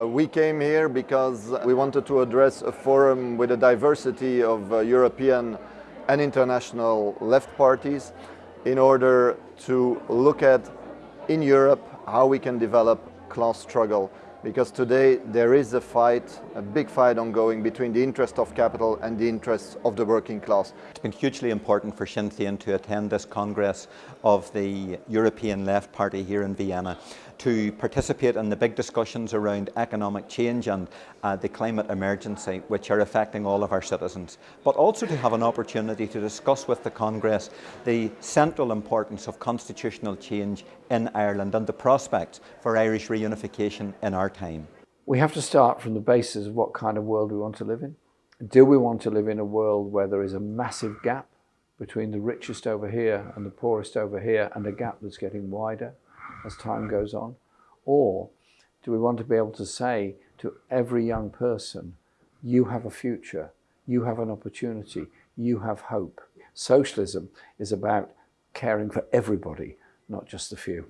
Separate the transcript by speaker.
Speaker 1: We came here because we wanted to address a forum with a diversity of uh, European and international left parties in order to look at in Europe how we can develop class struggle because today there is a fight, a big fight ongoing between the interest of capital and the interests of the working class.
Speaker 2: It's been hugely important for Sinn Féin to attend this Congress of the European Left Party here in Vienna to participate in the big discussions around economic change and uh, the climate emergency which are affecting all of our citizens, but also to have an opportunity to discuss with the Congress the central importance of constitutional change in Ireland and the prospects for Irish reunification in our time.
Speaker 3: We have to start from the basis of what kind of world we want to live in. Do we want to live in a world where there is a massive gap between the richest over here and the poorest over here and a gap that's getting wider? as time goes on? Or do we want to be able to say to every young person, you have a future, you have an opportunity, you have hope. Socialism is about caring for everybody, not just the few.